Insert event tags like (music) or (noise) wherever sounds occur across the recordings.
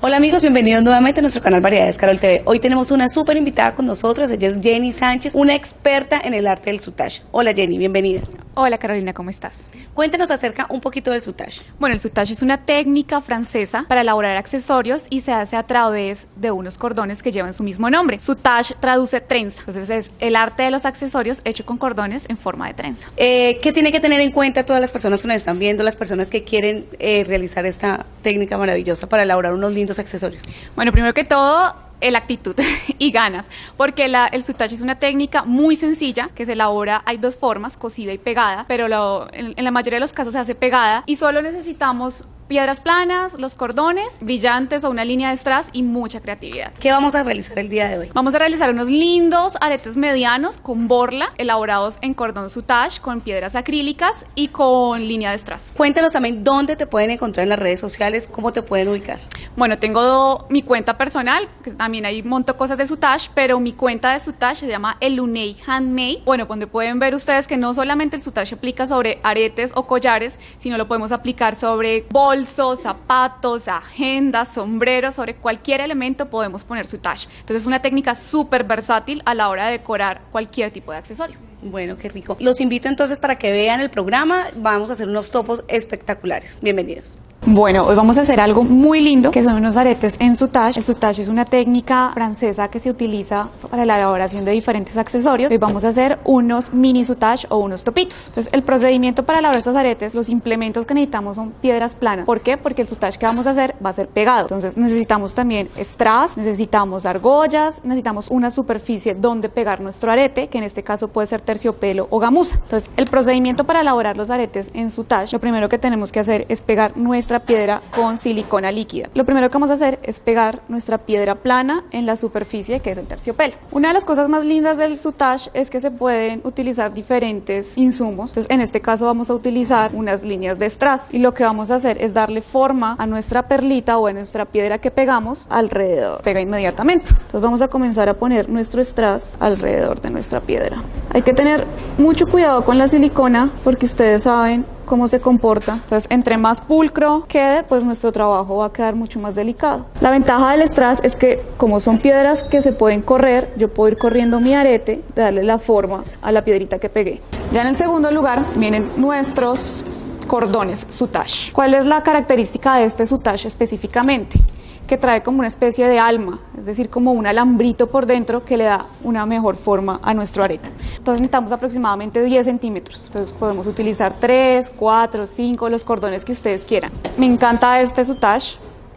Hola amigos, bienvenidos nuevamente a nuestro canal Variedades Carol TV. Hoy tenemos una súper invitada con nosotros, ella es Jenny Sánchez, una experta en el arte del sutage. Hola Jenny, bienvenida. Hola Carolina, ¿cómo estás? Cuéntanos acerca un poquito del sutage. Bueno, el sutage es una técnica francesa para elaborar accesorios y se hace a través de unos cordones que llevan su mismo nombre. Sutage traduce trenza, entonces es el arte de los accesorios hecho con cordones en forma de trenza. Eh, ¿Qué tiene que tener en cuenta todas las personas que nos están viendo, las personas que quieren eh, realizar esta técnica maravillosa para elaborar unos lindos accesorios? Bueno, primero que todo, la actitud (laughs) y ganas, porque el sutage es una técnica muy sencilla que se elabora, hay dos formas, cosida y pegada, pero en la mayoría de los casos se hace pegada y solo necesitamos piedras planas, los cordones, brillantes o una línea de strass y mucha creatividad. ¿Qué vamos a realizar el día de hoy? Vamos a realizar unos lindos aretes medianos con borla, elaborados en cordón sutage, con piedras acrílicas y con línea de strass. Cuéntanos también dónde te pueden encontrar en las redes sociales, cómo te pueden ubicar. Bueno, tengo mi cuenta personal, que también hay monto cosas de sutage, pero mi cuenta de sutage se llama Elunei Handmade. Bueno, donde pueden ver ustedes que no solamente el sutage aplica sobre aretes o collares, sino lo podemos aplicar sobre bol bolsos, zapatos, agendas, sombreros, sobre cualquier elemento podemos poner su touch. Entonces es una técnica súper versátil a la hora de decorar cualquier tipo de accesorio. Bueno, qué rico. Los invito entonces para que vean el programa. Vamos a hacer unos topos espectaculares. Bienvenidos. Bueno, hoy vamos a hacer algo muy lindo, que son unos aretes en sutage. El sutage es una técnica francesa que se utiliza para la elaboración de diferentes accesorios. Hoy vamos a hacer unos mini sutage o unos topitos. Entonces, el procedimiento para elaborar estos aretes, los implementos que necesitamos son piedras planas. ¿Por qué? Porque el sutage que vamos a hacer va a ser pegado. Entonces, necesitamos también strass, necesitamos argollas, necesitamos una superficie donde pegar nuestro arete, que en este caso puede ser terciopelo o gamuza. Entonces, el procedimiento para elaborar los aretes en sutage, lo primero que tenemos que hacer es pegar nuestra piedra con silicona líquida. Lo primero que vamos a hacer es pegar nuestra piedra plana en la superficie que es el terciopelo. Una de las cosas más lindas del sutage es que se pueden utilizar diferentes insumos. Entonces, en este caso vamos a utilizar unas líneas de strass y lo que vamos a hacer es darle forma a nuestra perlita o a nuestra piedra que pegamos alrededor. Pega inmediatamente. Entonces vamos a comenzar a poner nuestro strass alrededor de nuestra piedra. Hay que tener mucho cuidado con la silicona porque ustedes saben cómo se comporta. Entonces, entre más pulcro quede, pues nuestro trabajo va a quedar mucho más delicado. La ventaja del strass es que como son piedras que se pueden correr, yo puedo ir corriendo mi arete, darle la forma a la piedrita que pegué. Ya en el segundo lugar vienen nuestros cordones sutage. ¿Cuál es la característica de este sutage específicamente? Que trae como una especie de alma, es decir, como un alambrito por dentro que le da una mejor forma a nuestro arete. Entonces necesitamos aproximadamente 10 centímetros, entonces podemos utilizar 3, 4, 5, los cordones que ustedes quieran. Me encanta este sutage,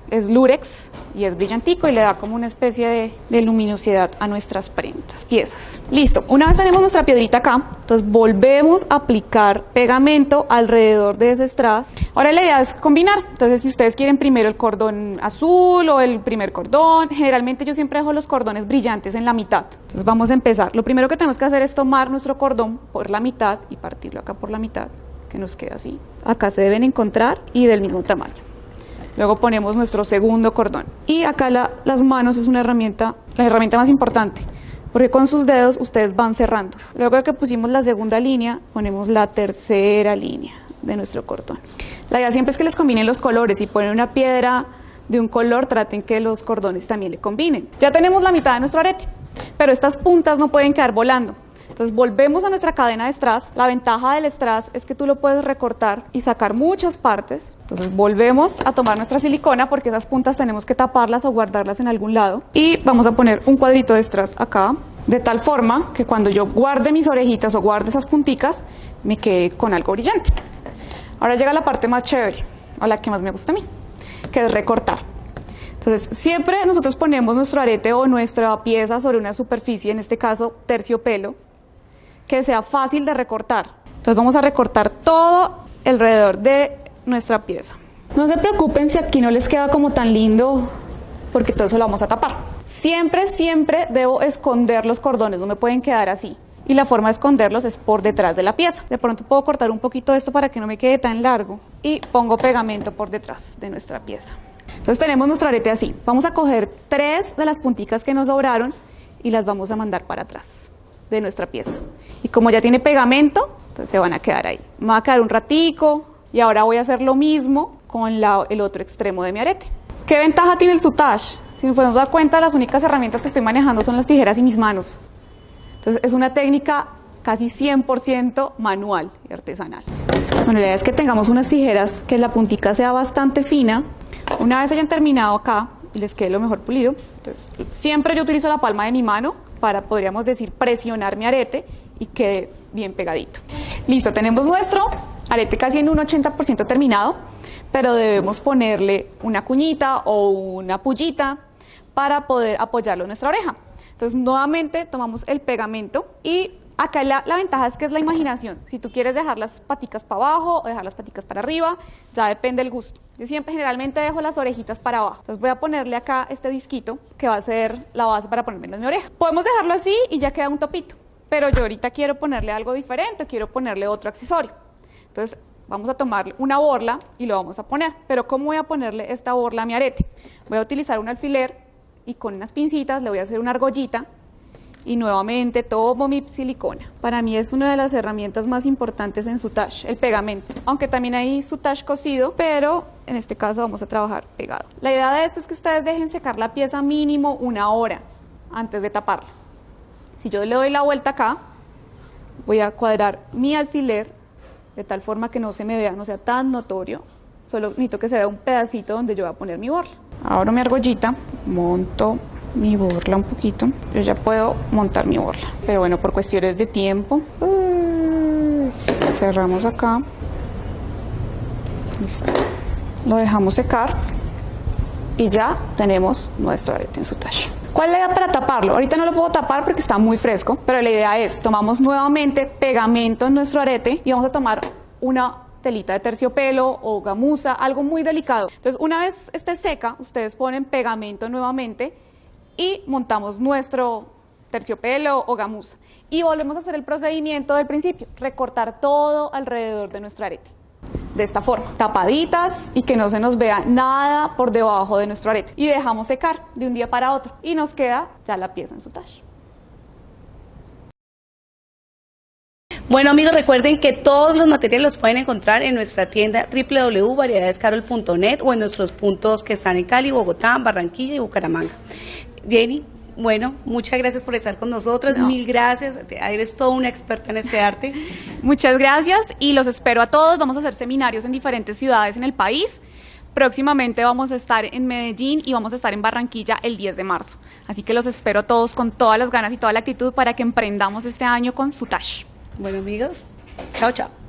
es lurex y es brillantico y le da como una especie de, luminosidad a nuestras prendas, piezas. Listo, una vez tenemos nuestra piedrita acá, entonces volvemos a aplicar pegamento alrededor de ese strass. Ahora la idea es combinar, entonces si ustedes quieren primero el cordón azul o el primer cordón, generalmente yo siempre dejo los cordones brillantes en la mitad. Entonces vamos a empezar. Lo primero que tenemos que hacer es tomar nuestro cordón por la mitad y partirlo acá por la mitad, que nos queda así. Acá se deben encontrar y del mismo tamaño. Luego ponemos nuestro segundo cordón. Y acá las manos es una herramienta, la herramienta más importante, porque con sus dedos ustedes van cerrando. Luego que pusimos la segunda línea, ponemos la tercera línea de nuestro cordón. La idea siempre es que les combinen los colores. Si ponen una piedra de un color, traten que los cordones también le combinen. Ya tenemos la mitad de nuestro arete, pero estas puntas no pueden quedar volando. Entonces volvemos a nuestra cadena de strass. La ventaja del strass es que tú lo puedes recortar y sacar muchas partes. Entonces volvemos a tomar nuestra silicona porque esas puntas tenemos que taparlas o guardarlas en algún lado. Y vamos a poner un cuadrito de strass acá, de tal forma que cuando yo guarde mis orejitas o guarde esas punticas, me quede con algo brillante. Ahora llega la parte más chévere, o la que más me gusta a mí, que es recortar. Entonces, siempre nosotros ponemos nuestro arete o nuestra pieza sobre una superficie, en este caso terciopelo, que sea fácil de recortar. Entonces vamos a recortar todo alrededor de nuestra pieza. No se preocupen si aquí no les queda como tan lindo, porque todo eso lo vamos a tapar. Siempre, siempre debo esconder los cordones, no me pueden quedar así. Y la forma de esconderlos es por detrás de la pieza. De pronto puedo cortar un poquito esto para que no me quede tan largo. Y pongo pegamento por detrás de nuestra pieza. Entonces tenemos nuestro arete así. Vamos a coger tres de las punticas que nos sobraron y las vamos a mandar para atrás de nuestra pieza. Y como ya tiene pegamento, entonces se van a quedar ahí. Me va a quedar un ratico y ahora voy a hacer lo mismo con el otro extremo de mi arete. ¿Qué ventaja tiene el sutage? Si nos podemos dar cuenta, las únicas herramientas que estoy manejando son las tijeras y mis manos. Entonces es una técnica casi 100% manual y artesanal. Bueno, la idea es que tengamos unas tijeras que la puntica sea bastante fina. Una vez hayan terminado acá y les quede lo mejor pulido, entonces siempre yo utilizo la palma de mi mano para, podríamos decir, presionar mi arete y quede bien pegadito. Listo, tenemos nuestro arete casi en un 80% terminado, pero debemos ponerle una cuñita o una pullita para poder apoyarlo en nuestra oreja. Entonces, nuevamente tomamos el pegamento y acá la, la, ventaja es que es la imaginación. Si tú quieres dejar las paticas para abajo o dejar las paticas para arriba, ya depende del gusto. Yo siempre generalmente dejo las orejitas para abajo. Entonces voy a ponerle acá este disquito que va a ser la base para ponerme en mi oreja. Podemos dejarlo así y ya queda un topito. Pero yo ahorita quiero ponerle algo diferente, quiero ponerle otro accesorio. Entonces vamos a tomar una borla y lo vamos a poner. Pero ¿cómo voy a ponerle esta borla a mi arete? Voy a utilizar un alfiler y con unas pincitas le voy a hacer una argollita y nuevamente tomo mi silicona. Para mí es una de las herramientas más importantes en sutage, el pegamento. Aunque también hay sutage cosido, pero en este caso vamos a trabajar pegado. La idea de esto es que ustedes dejen secar la pieza mínimo una hora antes de taparla. Si yo le doy la vuelta acá, voy a cuadrar mi alfiler de tal forma que no se me vea, no sea tan notorio. Solo necesito que se vea un pedacito donde yo voy a poner mi borla. Abro mi argollita, monto mi borla un poquito. Yo ya puedo montar mi borla. Pero bueno, por cuestiones de tiempo, cerramos acá. Listo. Lo dejamos secar y ya tenemos nuestro arete en su talle. ¿Cuál es la idea para taparlo? Ahorita no lo puedo tapar porque está muy fresco, pero la idea es, tomamos nuevamente pegamento en nuestro arete y vamos a tomar una telita de terciopelo o gamuza, algo muy delicado. Entonces, una vez esté seca, ustedes ponen pegamento nuevamente y montamos nuestro terciopelo o gamuza. Y volvemos a hacer el procedimiento del principio, recortar todo alrededor de nuestro arete. De esta forma, tapaditas y que no se nos vea nada por debajo de nuestro arete. Y dejamos secar de un día para otro y nos queda ya la pieza en su talle. Bueno amigos, recuerden que todos los materiales los pueden encontrar en nuestra tienda www.variedadescarol.net o en nuestros puntos que están en Cali, Bogotá, Barranquilla y Bucaramanga. Jenny, bueno, muchas gracias por estar con nosotros, No. mil gracias, eres toda una experta en este arte. (laughs) Muchas gracias y los espero a todos. Vamos a hacer seminarios en diferentes ciudades en el país. Próximamente vamos a estar en Medellín y vamos a estar en Barranquilla el 10 de marzo. Así que los espero a todos con todas las ganas y toda la actitud para que emprendamos este año con Sutash. Bueno amigos, chao chao.